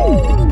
Woo!